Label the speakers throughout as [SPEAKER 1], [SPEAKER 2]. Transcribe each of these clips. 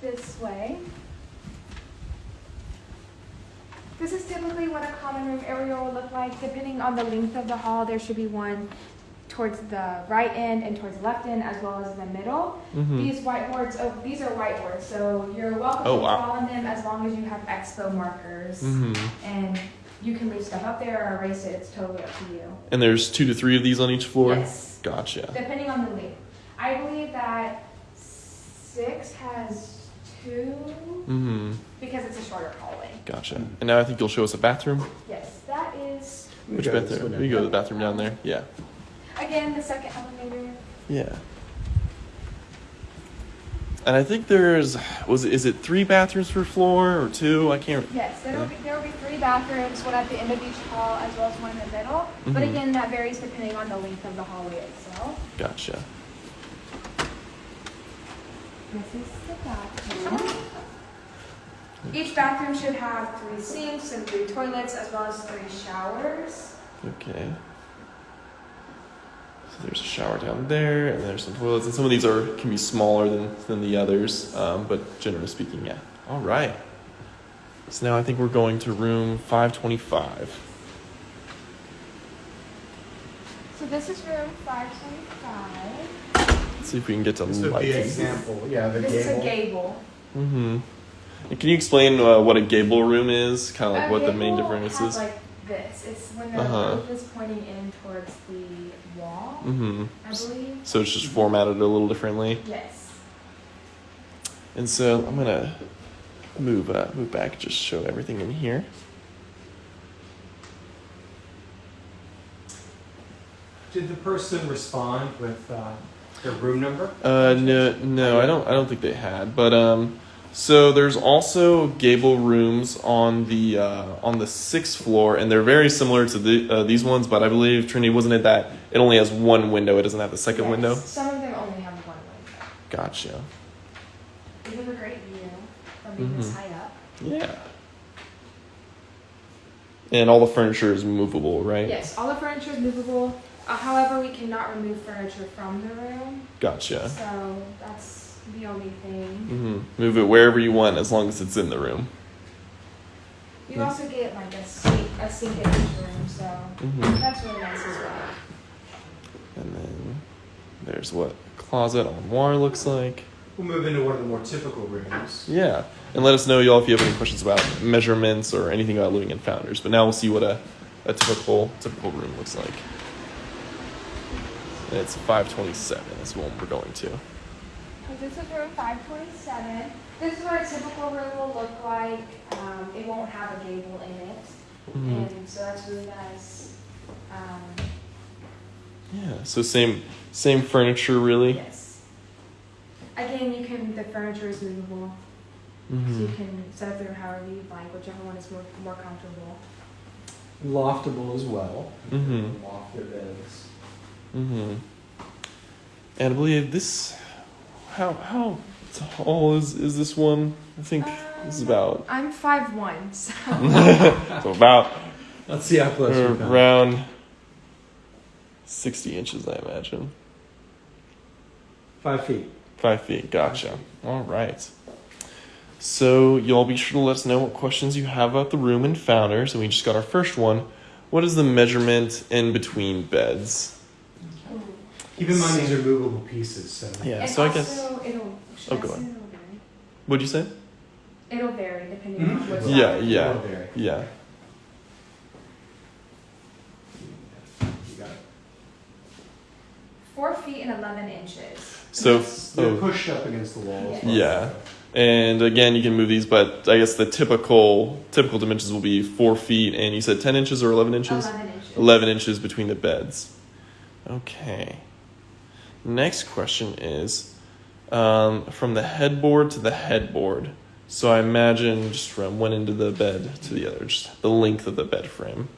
[SPEAKER 1] this way. This is typically what a common room area will look like. Depending on the length of the hall, there should be one towards the right end and towards the left end, as well as the middle.
[SPEAKER 2] Mm-hmm.
[SPEAKER 1] These whiteboards, oh, these are whiteboards, so you're welcome
[SPEAKER 2] Oh,
[SPEAKER 1] to
[SPEAKER 2] wow.
[SPEAKER 1] draw on them as long as you have expo markers.
[SPEAKER 2] Mm-hmm.
[SPEAKER 1] And you can leave stuff up there or erase it, it's totally up to you.
[SPEAKER 2] And there's two to three of these on each floor.
[SPEAKER 1] Yes,
[SPEAKER 2] Gotcha.
[SPEAKER 1] depending on the length. I believe that six has two
[SPEAKER 2] Mm-hmm.
[SPEAKER 1] because it's a shorter hallway.
[SPEAKER 2] Gotcha. And now I think you'll show us a bathroom.
[SPEAKER 1] Yes, that is,
[SPEAKER 2] Which bathroom? We go to the bathroom down there. Yeah.
[SPEAKER 1] again, the second elevator.
[SPEAKER 2] Yeah. And I think there's was is it three bathrooms per floor or two? I can't.
[SPEAKER 1] Yes, there will be, there will be three bathrooms, one at the end of each hall as well as one in the middle. But
[SPEAKER 2] Mhm.
[SPEAKER 1] again, that varies depending on the length of the hallway itself.
[SPEAKER 2] Gotcha.
[SPEAKER 1] This is the bathroom. Each bathroom should have three sinks and three toilets as well as three showers.
[SPEAKER 2] Okay. So there's a shower down there, and there's some toilets, and some of these are can be smaller than than the others, um, but generally speaking, yeah. All right. So now I think we're going to room 525.
[SPEAKER 1] So this is room 525.
[SPEAKER 2] Let's see if we can get to
[SPEAKER 3] This would
[SPEAKER 2] light.
[SPEAKER 3] be an example, yeah, the
[SPEAKER 1] This is a
[SPEAKER 3] gable.
[SPEAKER 1] gable.
[SPEAKER 2] Mm-hmm. Can you explain uh, what a gable room is? Kind of like
[SPEAKER 1] A
[SPEAKER 2] what the main difference
[SPEAKER 1] has
[SPEAKER 2] is?
[SPEAKER 1] like this. It's when the
[SPEAKER 2] Uh-huh.
[SPEAKER 1] roof is pointing in towards the wall,
[SPEAKER 2] Mm-hmm.
[SPEAKER 1] I believe.
[SPEAKER 2] So it's just formatted a little differently.
[SPEAKER 1] Yes.
[SPEAKER 2] And so I'm gonna move uh, move back, just show everything in here.
[SPEAKER 3] Did the person respond with uh, their room number?
[SPEAKER 2] Uh, no, no, I don't. I don't think they had. But um, so there's also gable rooms on the uh, on the sixth floor, and they're very similar to the uh, these ones. But I believe Trinity wasn't it that it only has one window. It doesn't have the second
[SPEAKER 1] Yes.
[SPEAKER 2] window.
[SPEAKER 1] Some of them only have one window.
[SPEAKER 2] Gotcha.
[SPEAKER 1] We have a great view from being this
[SPEAKER 2] Mhm.
[SPEAKER 1] high up.
[SPEAKER 2] Yeah. And all the furniture is movable, right?
[SPEAKER 1] Yes, all the furniture is movable. Uh, however, we cannot remove furniture from the room.
[SPEAKER 2] Gotcha.
[SPEAKER 1] So that's the only thing.
[SPEAKER 2] Mm-hmm. Move it wherever you want, as long as it's in the room.
[SPEAKER 1] You
[SPEAKER 2] Yeah.
[SPEAKER 1] also get like a sink, a sink in each room, so
[SPEAKER 2] hmm
[SPEAKER 1] that's really nice as well.
[SPEAKER 2] And then there's what closet closet armoire looks like.
[SPEAKER 3] We'll move into one of the more typical rooms.
[SPEAKER 2] Yeah. And let us know, y'all, if you have any questions about measurements or anything about living in Founders. But now we'll see what a, a typical typical room looks like. And it's 527 is what we're going to.
[SPEAKER 1] This is room 527. This is what a typical room will look like. Um, it won't have a gable in it,
[SPEAKER 2] Mhm.
[SPEAKER 1] and so that's really nice. Um,
[SPEAKER 2] Yeah. So same same furniture, really.
[SPEAKER 1] yes. Again, you can the furniture is movable, so
[SPEAKER 2] hmm
[SPEAKER 1] you can set up the room however you'd like, whichever one is more more comfortable.
[SPEAKER 3] Loftable as well.
[SPEAKER 2] Mhm.
[SPEAKER 3] Loft their beds.
[SPEAKER 2] hmm And I believe this. How how tall is is this one? I think this is
[SPEAKER 1] Um,
[SPEAKER 2] about
[SPEAKER 1] I'm five one, so
[SPEAKER 2] so about
[SPEAKER 3] Let's see how close we come.
[SPEAKER 2] around sixty inches, I imagine.
[SPEAKER 3] Five feet.
[SPEAKER 2] Five feet. Gotcha. All right. So y'all be sure to let us know what questions you have about the room and founders. And we just got our first one. What is the measurement in between beds?
[SPEAKER 3] Keep in mind these are movable pieces, so.
[SPEAKER 2] Yeah.
[SPEAKER 1] and
[SPEAKER 2] so I guess.
[SPEAKER 1] it'll.
[SPEAKER 2] Oh,
[SPEAKER 1] I
[SPEAKER 2] go on. What'd you say?
[SPEAKER 1] It'll vary depending
[SPEAKER 3] Mhm.
[SPEAKER 1] on what's
[SPEAKER 2] Yeah,
[SPEAKER 1] happening.
[SPEAKER 2] yeah.
[SPEAKER 3] Will vary.
[SPEAKER 2] Yeah.
[SPEAKER 3] You got it.
[SPEAKER 1] Four feet and eleven inches.
[SPEAKER 2] So.
[SPEAKER 3] They're
[SPEAKER 2] oh.
[SPEAKER 3] pushed up against the walls.
[SPEAKER 2] Yeah. And again, you can move these, but I guess the typical typical dimensions will be four feet, and you said ten inches or eleven inches.
[SPEAKER 1] Eleven inches.
[SPEAKER 2] 11 inches between the beds. Okay. Next question is um, from the headboard to the headboard. So I imagine just from one end of the bed to the other, just the length of the bed frame.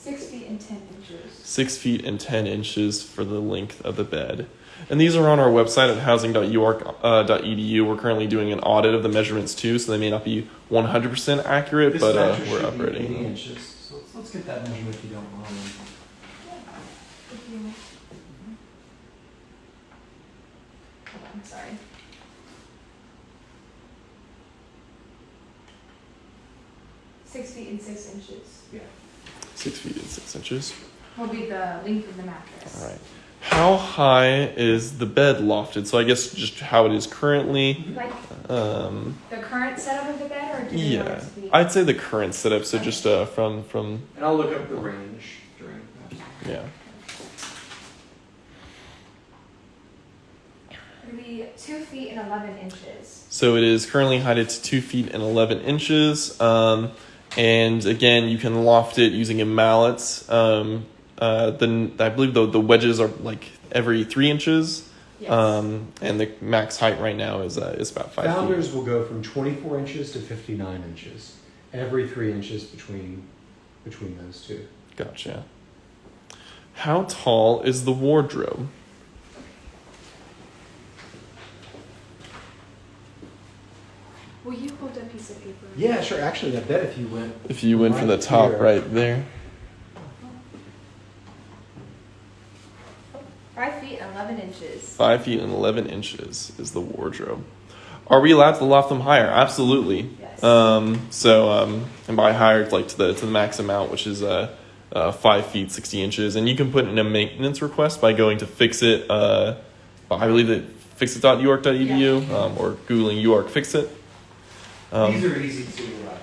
[SPEAKER 1] Six feet and ten inches.
[SPEAKER 2] Six feet and 10 inches for the length of the bed. And these are on our website at housing.uark.edu. We're currently doing an audit of the measurements too, so they may not be 100% accurate,
[SPEAKER 4] This
[SPEAKER 2] but uh, we're upgrading.
[SPEAKER 4] inches. So let's, let's get that measurement if you don't mind.
[SPEAKER 1] If you- sorry. Six feet and six inches Yeah.
[SPEAKER 2] Six feet and six inches.
[SPEAKER 1] Will be the length of the mattress.
[SPEAKER 2] All right. How high is the bed lofted? So I guess just how it is currently.
[SPEAKER 1] Like
[SPEAKER 2] Um,
[SPEAKER 1] the current setup of the bed, or do you want
[SPEAKER 2] yeah,
[SPEAKER 1] it to be?
[SPEAKER 2] I'd say the current setup. So just uh, from from
[SPEAKER 3] And I'll look up the range during that.
[SPEAKER 2] yeah.
[SPEAKER 1] It'll be two feet and eleven inches.
[SPEAKER 2] So it is currently heighted to two feet and eleven inches. Um, and again, you can loft it using a mallet. Um, uh, then I believe the the wedges are like every three inches.
[SPEAKER 1] Yes.
[SPEAKER 2] Um, and the max height right now is uh, is about five feet.
[SPEAKER 3] Will go from 24 inches to 59 inches, every three inches between between those two.
[SPEAKER 2] Gotcha. How tall is the wardrobe?
[SPEAKER 1] Will you hold a piece of paper?
[SPEAKER 3] Yeah, sure. Actually, I bet if you went
[SPEAKER 2] If you went from the top
[SPEAKER 3] here.
[SPEAKER 2] right there.
[SPEAKER 1] Five feet and eleven inches.
[SPEAKER 2] Five feet and 11 inches is the wardrobe. Are we allowed to loft them higher? Absolutely.
[SPEAKER 1] Yes.
[SPEAKER 2] Um, so, um, and by higher, it's like to the, to the max amount, which is uh, uh, 5 feet 60 inches. And you can put in a maintenance request by going to fix it. Uh, I believe that fixit.uark.edu um, or Googling UARK Fix It. Um,
[SPEAKER 3] These are easy to uh,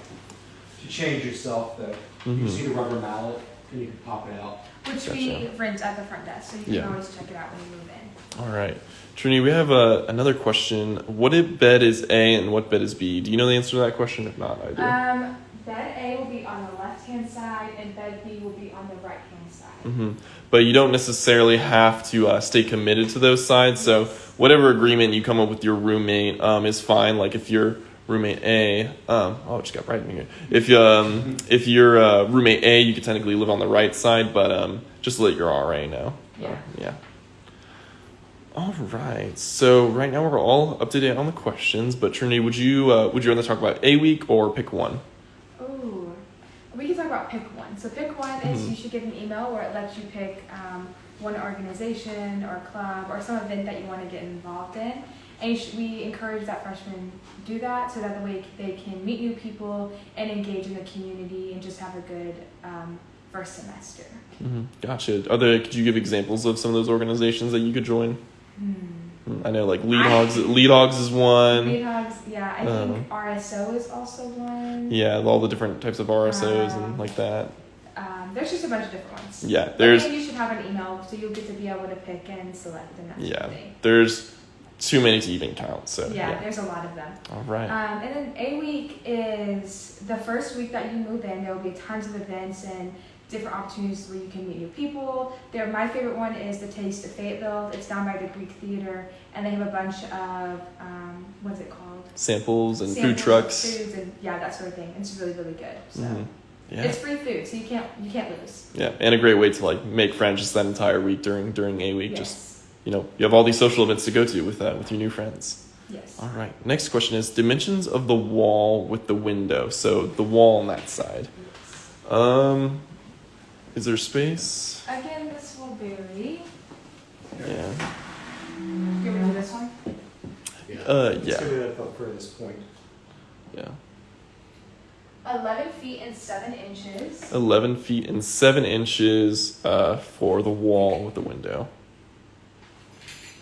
[SPEAKER 3] to change yourself. Though you
[SPEAKER 2] mhm.
[SPEAKER 3] see the rubber mallet, and you can pop it out.
[SPEAKER 1] Which we rent at the front desk, so you can
[SPEAKER 2] Yeah.
[SPEAKER 1] always check it out when you move in.
[SPEAKER 2] All right. Trini, we have uh, another question. What bed is A and what bed is B? Do you know the answer to that question? If not, I do.
[SPEAKER 1] Um, bed A will be on the left hand side, and bed B will be on the right hand side.
[SPEAKER 2] hmm But you don't necessarily have to uh, stay committed to those sides. So whatever agreement you come up with your roommate um, is fine. Like if your roommate A, um, oh, it just got right in here. If um, if your uh, roommate A, you could technically live on the right side, but um, just let your RA know.
[SPEAKER 1] Yeah.
[SPEAKER 2] Yeah. All right. So right now we're all up to date on the questions. But Trinity, would you uh, would you rather talk about a week or pick one?
[SPEAKER 1] Ooh. We can talk about pick one. So pick one is
[SPEAKER 2] Mhm.
[SPEAKER 1] you should get an email where it lets you pick um, one organization or club or some event that you want to get involved in. And we encourage that freshmen do that so that the way they can meet new people and engage in the community and just have a good um, first semester.
[SPEAKER 2] hmm Gotcha. Are there? Could you give examples of some of those organizations that you could join?
[SPEAKER 1] Hmm.
[SPEAKER 2] I know like Lead Hogs. Lead Hogs is one.
[SPEAKER 1] Lead Hogs, yeah, I
[SPEAKER 2] Um,
[SPEAKER 1] think RSO is also one.
[SPEAKER 2] Yeah, all the different types of RSOs and
[SPEAKER 1] Um,
[SPEAKER 2] like that.
[SPEAKER 1] Um, there's just a bunch of different ones.
[SPEAKER 2] Yeah, there's
[SPEAKER 1] then you should have an email so you'll get to be able to pick and select and that
[SPEAKER 2] yeah, there's too many to even count. So
[SPEAKER 1] yeah,
[SPEAKER 2] yeah.
[SPEAKER 1] there's a lot of them.
[SPEAKER 2] All right.
[SPEAKER 1] Um, and then A week is the first week that you move in. There will be tons of events and different opportunities where you can meet new people. There, my favorite one is the Taste of Fayetteville. It's down by the Greek Theater, and they have a bunch of um, what's it called?
[SPEAKER 2] Samples and food
[SPEAKER 1] Samples of
[SPEAKER 2] trucks.
[SPEAKER 1] foods and yeah, that sort of thing. It's really really good. So
[SPEAKER 2] Mhm. Yeah.
[SPEAKER 1] it's free food, so you can't you can't lose.
[SPEAKER 2] yeah, and a great way to like make friends just that entire week during during a week.
[SPEAKER 1] Yes.
[SPEAKER 2] Just you know, you have all these social events to go to with uh, with your new friends.
[SPEAKER 1] yes.
[SPEAKER 2] All right. Next question is dimensions of the wall with the window. So the wall on that side. Yes. Um, is there space?
[SPEAKER 1] Again, this will vary.
[SPEAKER 2] Yeah.
[SPEAKER 1] You want to do this one?
[SPEAKER 3] Yeah.
[SPEAKER 2] Uh,
[SPEAKER 3] Let's
[SPEAKER 2] yeah.
[SPEAKER 3] go to that furthest point.
[SPEAKER 2] Yeah.
[SPEAKER 1] 11 feet and 7 inches.
[SPEAKER 2] 11 feet and 7 inches uh, for the wall with the window.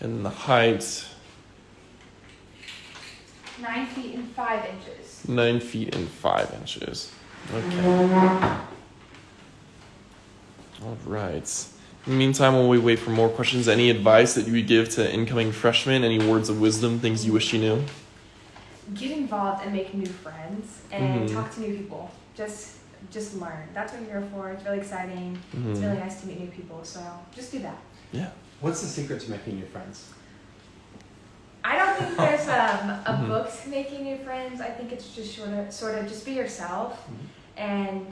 [SPEAKER 2] And the height,
[SPEAKER 1] 9 feet and 5 inches.
[SPEAKER 2] 9 feet and 5 inches. Okay. All right. In the meantime, while we wait for more questions, any advice that you would give to incoming freshmen? Any words of wisdom, things you wish you knew?
[SPEAKER 1] Get involved and make new friends and
[SPEAKER 2] Mhm.
[SPEAKER 1] talk to new people. Just just learn. That's what you're here for. It's really exciting. It's
[SPEAKER 2] Mhm.
[SPEAKER 1] really nice to meet new people. So just do that.
[SPEAKER 2] Yeah.
[SPEAKER 3] What's the secret to making new friends?
[SPEAKER 1] I don't think there's um, a
[SPEAKER 2] Mhm.
[SPEAKER 1] book to making new friends. I think it's just sort of, sort of just be yourself and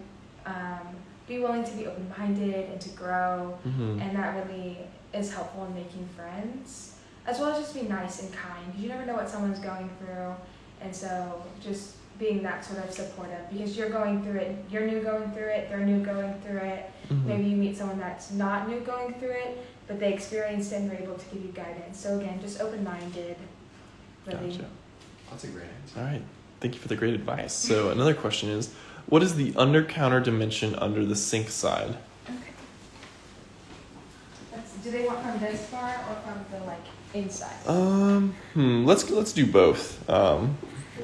[SPEAKER 1] um, be willing to be open minded and to grow.
[SPEAKER 2] Mhm.
[SPEAKER 1] and that really is helpful in making friends as well as just be nice and kind because you never know what someone's going through and so just being that sort of supportive because you're going through it you're new going through it they're new going through it
[SPEAKER 2] Mhm.
[SPEAKER 1] maybe you meet someone that's not new going through it but they experienced it and were able to give you guidance. So again, just open-minded. Really.
[SPEAKER 2] Gotcha.
[SPEAKER 3] That's a great answer.
[SPEAKER 2] All right. Thank you for the great advice. So another question is, what is the under counter dimension under the sink side?
[SPEAKER 1] Okay. That's, do they want from this far or from the like inside?
[SPEAKER 2] Um, hmm, let's let's do both. Um,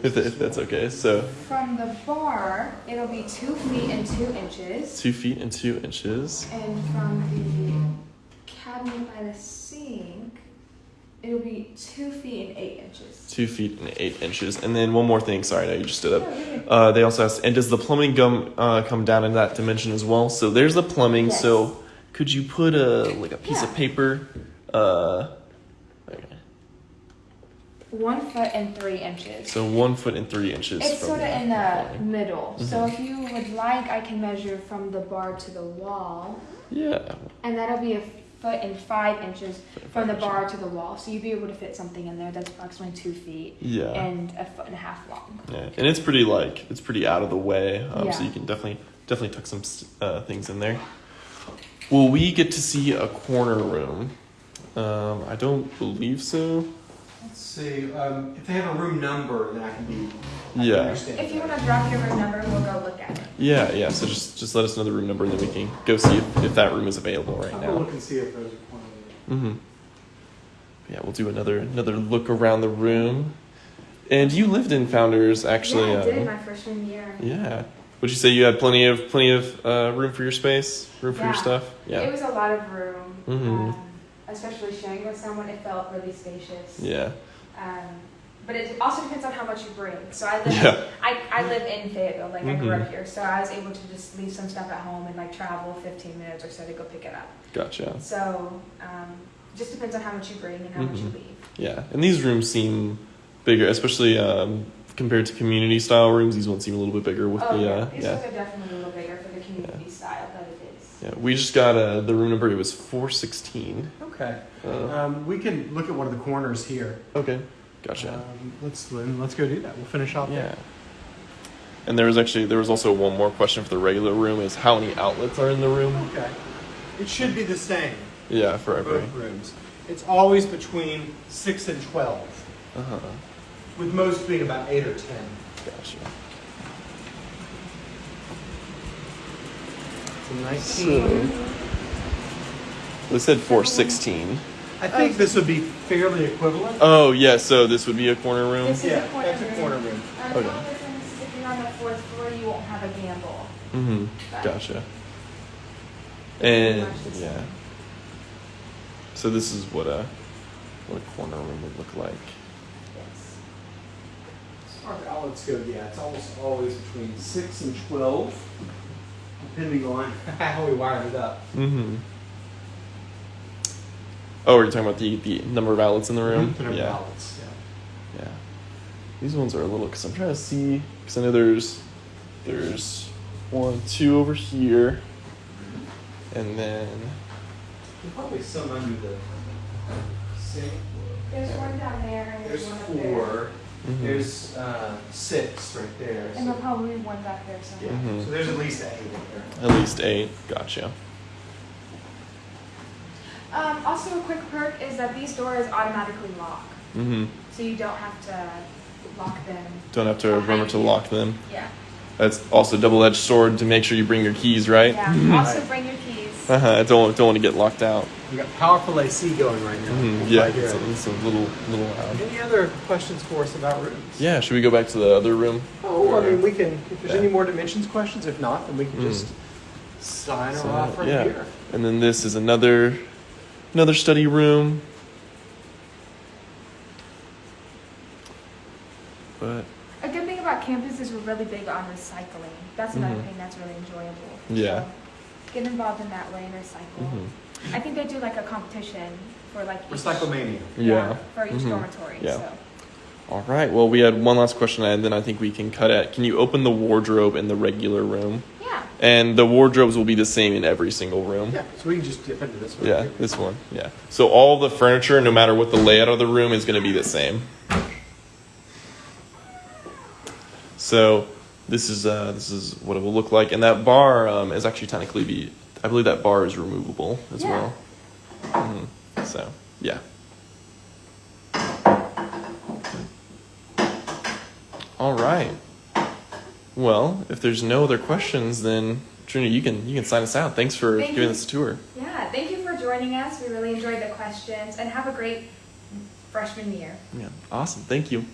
[SPEAKER 2] if, if that's okay. So
[SPEAKER 1] From the bar, it'll be two feet and two inches.
[SPEAKER 2] two feet and two inches.
[SPEAKER 1] And from the cabinet by the sink, it'll be two feet and eight inches.
[SPEAKER 2] Two feet and eight inches. And then one more thing. Sorry, now you just stood up.
[SPEAKER 1] Yeah.
[SPEAKER 2] Uh, they also asked, and does the plumbing come uh, come down in that dimension as well? So there's the plumbing.
[SPEAKER 1] Yes.
[SPEAKER 2] So could you put a like a piece of paper? Uh, okay.
[SPEAKER 1] One foot and three inches.
[SPEAKER 2] So one foot and three inches.
[SPEAKER 1] It's sort of in the middle. So
[SPEAKER 2] Mhm.
[SPEAKER 1] if you would like, I can measure from the bar to the wall,
[SPEAKER 2] Yeah.
[SPEAKER 1] and that'll be a foot and five inches from the bar to the wall. So you'd be able to fit something in there that's approximately two feet
[SPEAKER 2] Yeah.
[SPEAKER 1] and a foot and a half long.
[SPEAKER 2] Yeah, and it's pretty like it's pretty out of the way, um, so you can definitely definitely tuck some uh, things in there. Will we get to see a corner room? Um, I don't believe so.
[SPEAKER 3] Let's see, um, if they have a room number, then I can be. I can
[SPEAKER 2] Yeah.
[SPEAKER 3] understand
[SPEAKER 1] If you want to drop your room number, we'll go look at it.
[SPEAKER 2] Yeah, yeah. So just just let us know the room number, and then we can go see if, if that room is available right now.
[SPEAKER 3] I'll look and see if there's a corner room.
[SPEAKER 2] Mm-hmm. Yeah, we'll do another another look around the room. And you lived in Founders, actually.
[SPEAKER 1] yeah, I did
[SPEAKER 2] um,
[SPEAKER 1] my freshman year.
[SPEAKER 2] yeah. Would you say you had plenty of plenty of uh, room for your space, room for your stuff? Yeah.
[SPEAKER 1] It was a lot of room,
[SPEAKER 2] Mm-hmm.
[SPEAKER 1] um, especially sharing with someone. It felt really spacious.
[SPEAKER 2] Yeah.
[SPEAKER 1] Um, but it also depends on how much you bring. So I live,
[SPEAKER 2] Yeah.
[SPEAKER 1] I, I live in Fayetteville, like I grew
[SPEAKER 2] Mhm.
[SPEAKER 1] up here, so I was able to just leave some stuff at home and like travel 15 minutes or so to go pick it up.
[SPEAKER 2] Gotcha.
[SPEAKER 1] So um, just depends on how much you bring and how much you
[SPEAKER 2] Mhm.
[SPEAKER 1] leave.
[SPEAKER 2] Yeah, and these rooms seem bigger, especially um, compared to community style rooms. These ones seem a little bit bigger with
[SPEAKER 1] oh
[SPEAKER 2] the
[SPEAKER 1] yeah,
[SPEAKER 2] uh,
[SPEAKER 1] these
[SPEAKER 2] yeah.
[SPEAKER 1] ones are definitely a little bigger for the community style, but it is.
[SPEAKER 2] Yeah, we just got uh, the room number. It was four sixteen.
[SPEAKER 3] Okay,
[SPEAKER 2] Uh,
[SPEAKER 3] um, we can look at one of the corners here.
[SPEAKER 2] okay, gotcha.
[SPEAKER 3] Um, let's, let's go do that. We'll finish off
[SPEAKER 2] yeah.
[SPEAKER 3] there.
[SPEAKER 2] And there was actually there was also one more question for the regular room: is how many outlets are in the room?
[SPEAKER 3] Okay. It should be the same
[SPEAKER 2] Yeah, for
[SPEAKER 3] for
[SPEAKER 2] every.
[SPEAKER 3] rooms. It's always between six and twelve,
[SPEAKER 2] Uh huh.
[SPEAKER 3] with most being about eight or ten.
[SPEAKER 2] Gotcha. So, they said four sixteen.
[SPEAKER 3] I think this would be fairly equivalent.
[SPEAKER 2] Oh yeah, so this would be a corner room.
[SPEAKER 1] This is
[SPEAKER 3] yeah,
[SPEAKER 1] a corner
[SPEAKER 3] that's a
[SPEAKER 1] room.
[SPEAKER 3] corner room.
[SPEAKER 1] Um,
[SPEAKER 2] Okay.
[SPEAKER 1] The only difference, if you're on the fourth floor, you won't have a gable.
[SPEAKER 2] Mm-hmm. Gotcha. And
[SPEAKER 1] much the
[SPEAKER 2] yeah. So this is what a what a corner room would look like.
[SPEAKER 1] Yes.
[SPEAKER 3] As far as outlets go, yeah, it's almost always between six and twelve, depending on how we wire it up.
[SPEAKER 2] Mm-hmm. Oh, are you talking about the, the number of outlets in the room?
[SPEAKER 3] The number of
[SPEAKER 2] yeah.
[SPEAKER 3] outlets, yeah.
[SPEAKER 2] Yeah. These ones are a little because I'm trying to see because I know there's there's one, two over here, and then
[SPEAKER 3] There's probably some under the sink.
[SPEAKER 1] There's one down there and there's,
[SPEAKER 3] There's
[SPEAKER 1] one up there.
[SPEAKER 3] four.
[SPEAKER 2] Mhm.
[SPEAKER 3] There's uh, six right there.
[SPEAKER 1] And
[SPEAKER 3] So,
[SPEAKER 1] there'll probably one back there
[SPEAKER 3] yeah.
[SPEAKER 1] somewhere.
[SPEAKER 2] Mhm.
[SPEAKER 3] so there's at least eight in there.
[SPEAKER 2] at least eight. Gotcha.
[SPEAKER 1] Um, also, a quick perk is that these doors automatically lock,
[SPEAKER 2] Mm-hmm.
[SPEAKER 1] so you don't have to lock them.
[SPEAKER 2] Don't have to remember to lock them.
[SPEAKER 1] Yeah.
[SPEAKER 2] That's also double-edged sword to make sure you bring your keys right.
[SPEAKER 1] Yeah. also, bring your keys.
[SPEAKER 2] Uh-huh. Don't don't want to get locked out.
[SPEAKER 3] We got powerful AC going right now.
[SPEAKER 2] Mhm. Yeah, it's a, it's a little little loud.
[SPEAKER 3] Any other questions for us about rooms?
[SPEAKER 2] Yeah, should we go back to the other room?
[SPEAKER 3] Oh, I mean, we can, if there's
[SPEAKER 2] Yeah.
[SPEAKER 3] any more dimensions questions, if not, then we can
[SPEAKER 2] Mm.
[SPEAKER 3] just sign her
[SPEAKER 2] So,
[SPEAKER 3] off right
[SPEAKER 2] yeah.
[SPEAKER 3] here.
[SPEAKER 2] And then this is another another study room. But
[SPEAKER 1] A good thing about campus is we're really big on recycling. That's another
[SPEAKER 2] Mhm.
[SPEAKER 1] thing that's really enjoyable.
[SPEAKER 2] Yeah.
[SPEAKER 1] So, get involved in that way and recycle.
[SPEAKER 2] mhm.
[SPEAKER 1] I think they do like a competition for like each,
[SPEAKER 3] Recyclemania.
[SPEAKER 2] yeah.
[SPEAKER 1] for each
[SPEAKER 2] Mhm.
[SPEAKER 1] dormitory.
[SPEAKER 2] Yeah.
[SPEAKER 1] So.
[SPEAKER 2] All right. Well, we had one last question, and then I think we can cut it. Can you open the wardrobe in the regular room?
[SPEAKER 1] Yeah.
[SPEAKER 2] And the wardrobes will be the same in every single room.
[SPEAKER 3] Yeah, so we can just dip into this one.
[SPEAKER 2] Yeah, this one. Yeah. So all the furniture, no matter what the layout of the room, is going to be the same. So this is uh, this is what it will look like, and that bar um, is actually technically be. I believe that bar is removable as
[SPEAKER 1] Yeah.
[SPEAKER 2] well. Mhm. So yeah. All right. Well, if there's no other questions, then Trina, you can you can sign us out. Thanks for
[SPEAKER 1] Thank
[SPEAKER 2] giving
[SPEAKER 1] you.
[SPEAKER 2] us a tour.
[SPEAKER 1] Yeah, thank you for joining us. We really enjoyed the questions and have a great freshman year.
[SPEAKER 2] Yeah, awesome. Thank you.